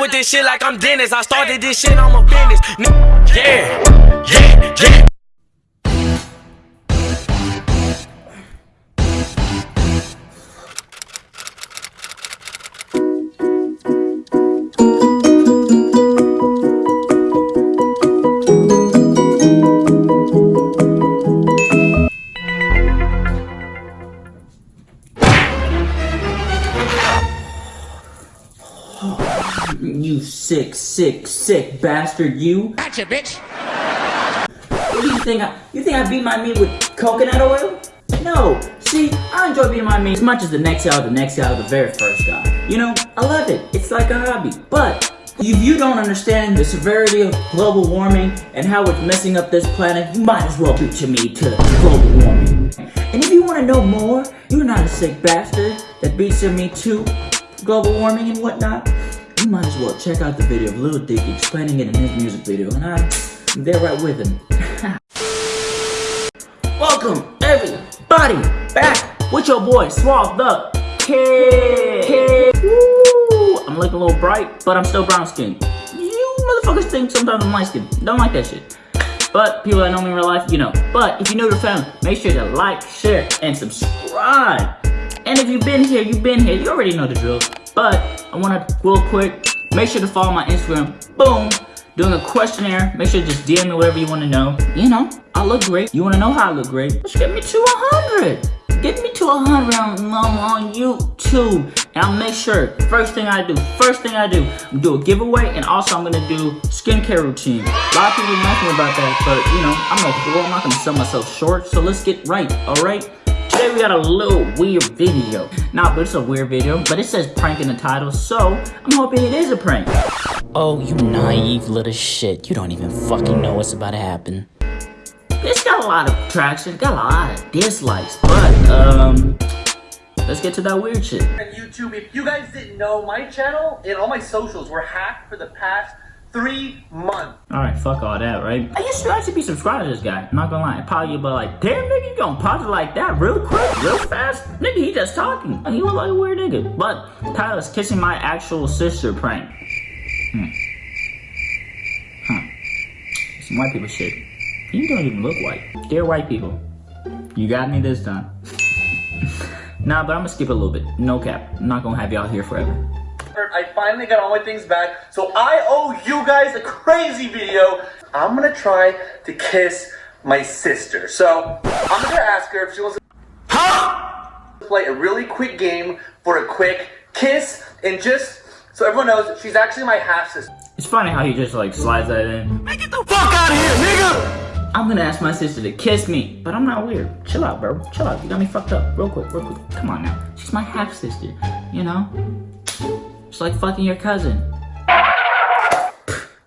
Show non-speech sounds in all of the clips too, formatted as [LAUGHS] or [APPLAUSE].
with this shit like I'm Dennis. I started this shit, I'm a business. Yeah, yeah, yeah. Sick, sick, bastard, you. Gotcha, bitch. What do you think? I, you think I beat my meat with coconut oil? No. See, I enjoy beating my meat as much as the next guy, the next guy, the very first guy. You know, I love it. It's like a hobby. But if you don't understand the severity of global warming and how it's messing up this planet, you might as well beat your meat to global warming. And if you want to know more, you're not a sick bastard that beats your meat to global warming and whatnot, you might as well check out the video of Lil Dicky explaining it in his music video, and I'm there right with him. [LAUGHS] Welcome, everybody, back with your boy, Swab the Kid. Woo! I'm looking a little bright, but I'm still brown skinned. You motherfuckers think sometimes I'm light skinned. Don't like that shit. But people that know me in real life, you know. But if you're new to the family, make sure to like, share, and subscribe. And if you've been here, you've been here, you already know the drill. But I want to real quick, make sure to follow my Instagram. Boom. Doing a questionnaire. Make sure to just DM me whatever you want to know. You know, I look great. You want to know how I look great? Let's get me to 100. Get me to 100 on, on YouTube. And I'll make sure, first thing I do, first thing I do, I'm gonna do a giveaway and also I'm gonna do skincare routine. A lot of people ask me about that, but you know, I'm no fool, I'm not gonna sell myself short, so let's get right, alright? Today we got a little weird video. Nah, but it's a weird video, but it says prank in the title, so I'm hoping it is a prank. Oh, you naive little shit. You don't even fucking know what's about to happen. It's got a lot of traction, got a lot of dislikes, but, um, let's get to that weird shit. on YouTube. If you guys didn't know, my channel and all my socials were hacked for the past three months. Alright, fuck all that, right? I used to actually be subscribed to this guy, I'm not gonna lie. Probably but like, damn nigga, you gonna pause it like that real quick, real fast? Nigga, he just talking. He look like a weird nigga. But Tyler's kissing my actual sister prank. Hmm. Huh. Some white people shit. You don't even look white. Dear white people, you got me this time. [LAUGHS] nah, but I'm gonna skip a little bit. No cap. I'm not gonna have y'all here forever. I finally got all my things back, so I owe you guys a crazy video. I'm gonna try to kiss my sister. So I'm gonna ask her if she wants to huh? play a really quick game for a quick kiss, and just so everyone knows, she's actually my half sister. It's funny how he just like slides that in. Man, get the fuck out of here, nigga! I'm gonna ask my sister to kiss me, but I'm not weird. Chill out, bro. Chill out. You got me fucked up. Real quick, real quick. Come on now. She's my half sister, you know? It's like fucking your cousin.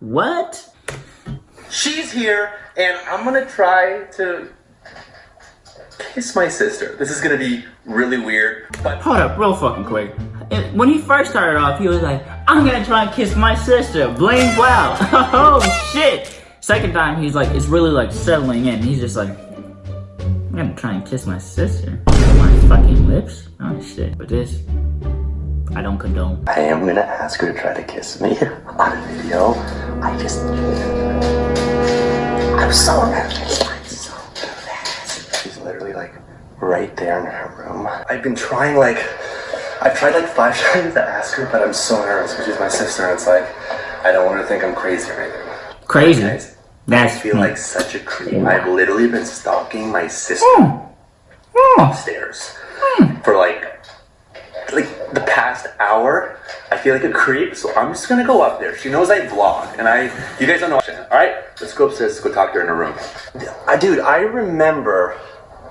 What? She's here, and I'm gonna try to kiss my sister. This is gonna be really weird, but Hold up, real fucking quick. When he first started off, he was like, I'm gonna try and kiss my sister. Blame wow. [LAUGHS] oh shit. Second time, he's like, it's really like settling in. He's just like, I'm gonna try and kiss my sister. My fucking lips? Oh shit. But this, I don't condone. I am gonna ask her to try to kiss me [LAUGHS] on a video. I just. I'm so nervous. I'm so nervous. She's literally like right there in her room. I've been trying like. I've tried like five [LAUGHS] times to ask her, but I'm so nervous because she's my sister and it's like. I don't want her to think I'm crazy or anything. Crazy. Guys, That's I feel like such a creep. I've literally been stalking my sister Oh. upstairs hmm. for like like the past hour. I feel like a creep, so I'm just gonna go up there. She knows I vlog, and I you guys don't know. All right, let's go upstairs. Let's go talk to her in her room. I, dude, I remember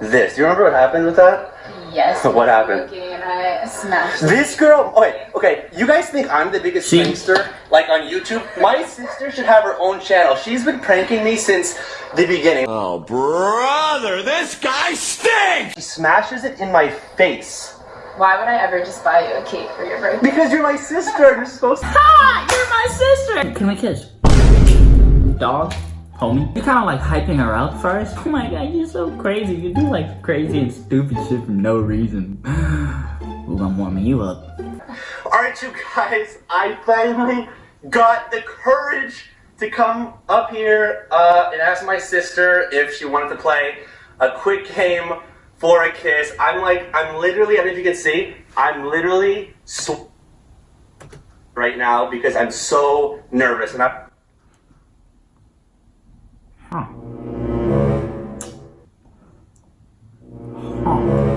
this. Do you remember what happened with that? Yes. [LAUGHS] What happened? Looking and I smashed. This girl. Okay, okay. You guys think I'm the biggest See? prankster, like on YouTube? My sister should have her own channel. She's been pranking me since the beginning. Oh, brother, this guy stinks! She smashes it in my face Why would I ever just buy you a cake for your birthday? because you're my sister. You're supposed to. [LAUGHS] Ah, you're my sister. Can we kiss? Dog, homie. You're kind of like hyping her out first. Oh my god, you're so crazy. You do like crazy and stupid shit for no reason. [SIGHS] Ooh, I'm warming you up. Alright, you guys, I finally got the courage to come up here uh, and ask my sister if she wanted to play a quick game for a kiss. I'm like, I'm literally, I don't know if you can see, I'm literally right now because I'm so nervous and I. Huh. Huh.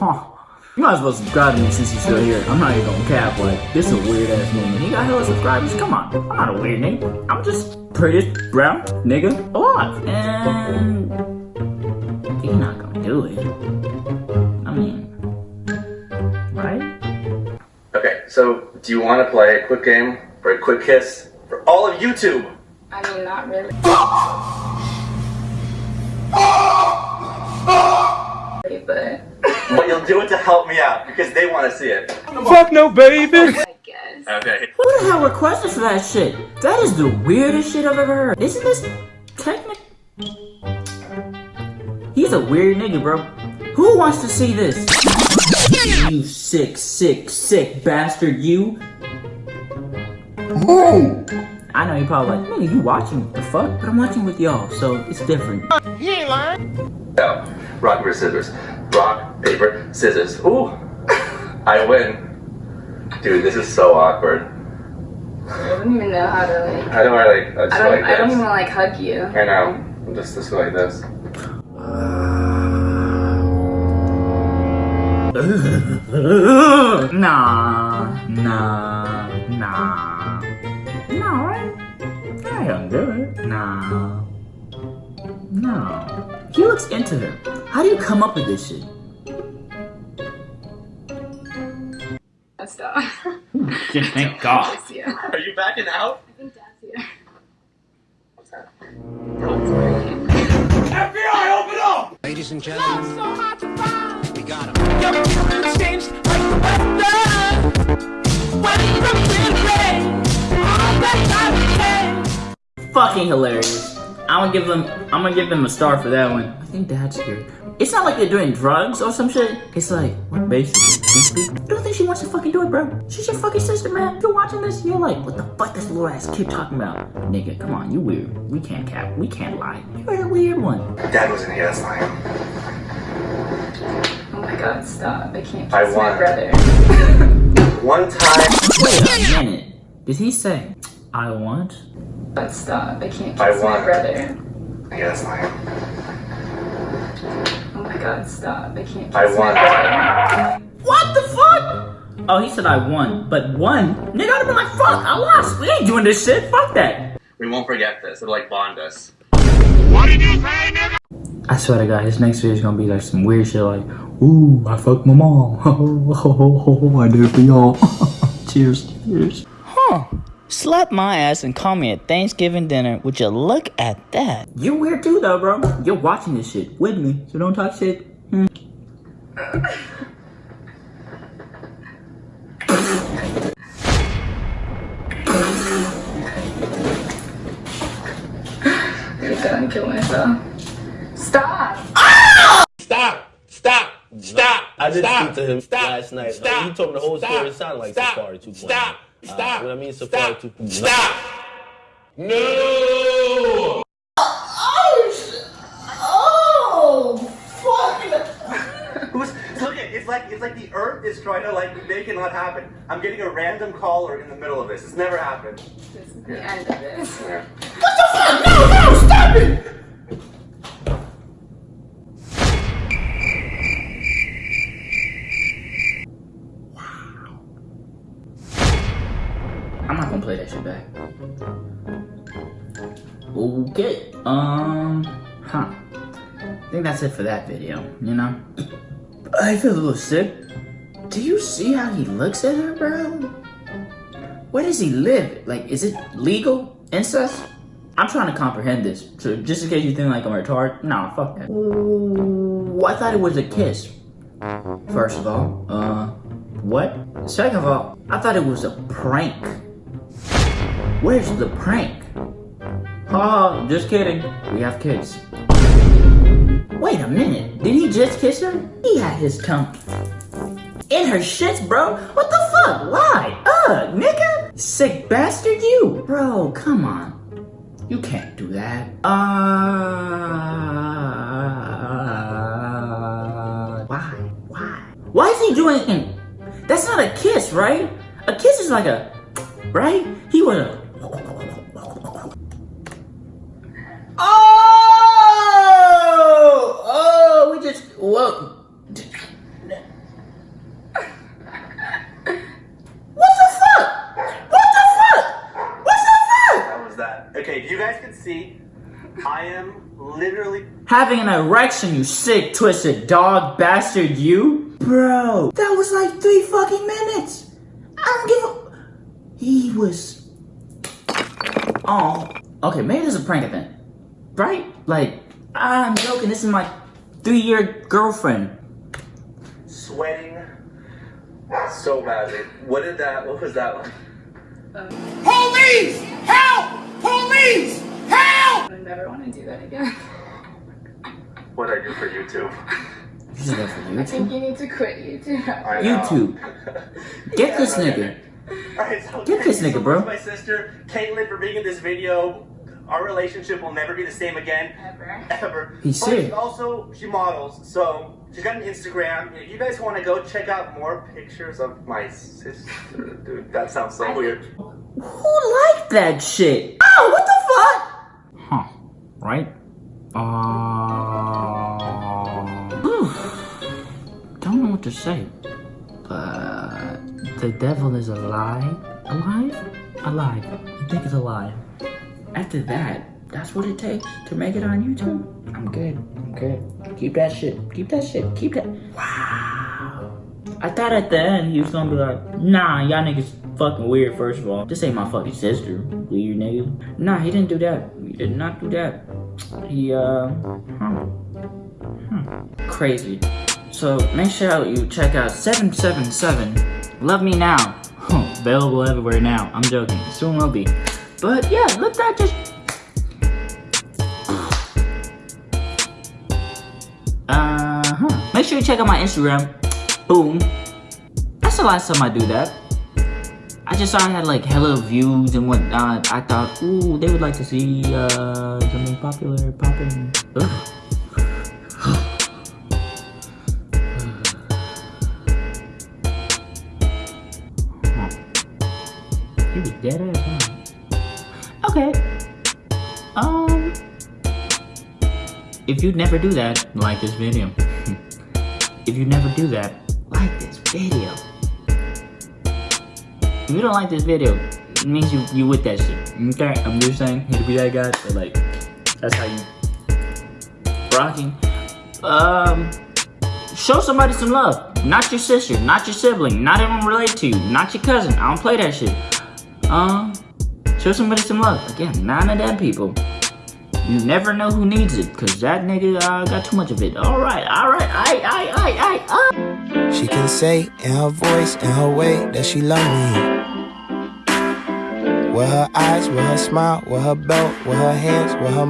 Huh. You might as well subscribe to me since you're still here. I'm not even gonna cap, like, this is a weird ass name. He got hella subscribers. Come on. I'm not a weird name. I'm just prettiest brown nigga alive. And you're not gonna do it. I mean, right? Okay, so do you want to play a quick game for a quick kiss for all of YouTube? I mean, not really. but But you'll do it to help me out because they want to see it. Fuck no, baby. I. Okay. Who the hell requested for that shit? That is the weirdest shit I've ever heard. Isn't this technic? He's a weird nigga, bro. Who wants to see this? You sick, sick, sick bastard, you. I know you're probably like, nigga, you watching the fuck? But I'm watching with y'all, so it's different. Now, rock, paper, scissors. Rock, paper, scissors. Ooh! [LAUGHS] I win. Dude, this is so awkward. I don't even know how to like. I don't want like, I I don't. like I don't even like hug you. I know. I'm just, just like this. [LAUGHS] Nah, nah, nah. No, right? I don't do it. Nah. No. He looks into her. How do you come up with this shit? Stop. [LAUGHS] Thank God. That's you. I Are you backing out? I think that's you. What's that? FBI, open up! Ladies and gentlemen, we got him. Your changed like the weather. When from rain, all that I Fucking hilarious. I'm gonna give them. I'm gonna give them a star for that one. I think that's good. It's not like they're doing drugs or some shit. It's like what basically. I don't think she wants to fucking do it, bro. She's your fucking sister, man. If you're watching this, and you're like, what the fuck this little ass kid talking about? Nigga, come on, you weird. We can't cap. We can't lie. You're a weird one. Dad was in here, that's fine. Oh my god, stop. I can't kiss I my won. brother. One time. Wait a minute. Did he say I want? But stop. I can't kiss I my brother. Yeah, that's fine. Oh my god, stop. I can't kiss I my won. brother. What the fuck? Oh, he said I won, but won? Nigga, I'd have been like, fuck, I lost. We ain't doing this shit. Fuck that. We won't forget this. It'll like bond us. What did you say, nigga? I swear to God, his next video is gonna be like some weird shit like, ooh, I fucked my mom. [LAUGHS] Oh, I did it for y'all. [LAUGHS] cheers, cheers. Huh. Slap my ass and call me at Thanksgiving dinner. Would you look at that? You're weird too, though, bro. You're watching this shit with me, so don't talk shit. Hmm. I'm gonna kill myself. Stop! Stop! Stop! Stop! I did stop, speak to him stop, last night. Stop, Like, he told me the whole stop, story. It sounded like stop, Safari 2.0. Stop! Uh, Stop! what I mean, Safari stop, 2.0. Stop! No! Who's, [LAUGHS] look at it's like it's like the earth is trying to like make it not happen. I'm getting a random caller in the middle of this. It's never happened. This is the end of this. Yeah. I'm not gonna play that shit back. Okay, um, huh. I think that's it for that video, you know? I feel a little sick. Do you see how he looks at her, bro? Where does he live? Like, is it legal? Incest? I'm trying to comprehend this. So just in case you think like I'm retarded, nah, fuck that. Ooh, I thought it was a kiss. First of all, uh, what? Second of all, I thought it was a prank. Where's the prank? Oh, just kidding. We have kids. Wait a minute. Did he just kiss her? He had his tongue in her shits, bro. What the fuck? Why? Ugh, nigga. Sick bastard, you. Bro, come on. You can't do that. Uh. Why? Why? Why is he doing? That's not a kiss, right? A kiss is like a. Right? He would have. Oh! Oh, we just. Whoa. What the fuck? What the fuck? What the fuck? That was that. Okay, you guys can see, I am literally Having an erection, you sick, twisted dog bastard, you? Bro, that was like three fucking minutes. I don't give a. He was. Oh. Okay, maybe this is a prank event. Right? Like, I'm joking, this is my three year girlfriend. sweating so badly. What did that? What was that one? Police! Help! Police! Help! I never want to do that again. What I do for YouTube? You should go for I think you need to quit YouTube. I. YouTube. [LAUGHS] Get this nigga. Alright, so Get thank this you so nigga, bro. My sister, Caitlin, for being in this video. Our relationship will never be the same again. Ever. Ever. He's But sick. she also, she models, so she's got an Instagram. If you guys want to go check out more pictures of my sister, dude, that sounds so I weird. Who liked that shit? Oh, what the to say. But the devil is alive. Alive? Alive. I think it's alive. After that, that's what it takes to make it on YouTube. I'm good. I'm good. Keep that shit. Keep that shit. Keep that. Wow. I thought at the end he was gonna be like, nah, y'all niggas fucking weird, first of all. This ain't my fucking sister, weird nigga. Nah, he didn't do that. He did not do that. He, uh, huh. Hmm. Crazy. So make sure you check out 777 Love Me Now. Available everywhere now. I'm joking. Soon will be. But yeah, look that just. Uh huh. Make sure you check out my Instagram. Boom. That's the last time I do that. I just saw I had like hella views and whatnot. I thought, ooh, they would like to see uh, something popular popping. Ugh. He was dead ass. Huh? Okay. Um. If you never do that, like this video. [LAUGHS] if you never do that, like this video. If you don't like this video, it means you you with that shit. Okay, I'm just saying, hate to be that guy, but like, that's how you rocking. Um, show somebody some love. Not your sister, not your sibling, not anyone related to you, not your cousin. I don't play that shit. Um, show somebody some love. Again, none of them people. You never know who needs it, cause that nigga uh, got too much of it. All right, all right, I, I, I, I, uh. She can say in her voice, in her way, that she love me. With her eyes, with her smile, with her belt, with her hands, with her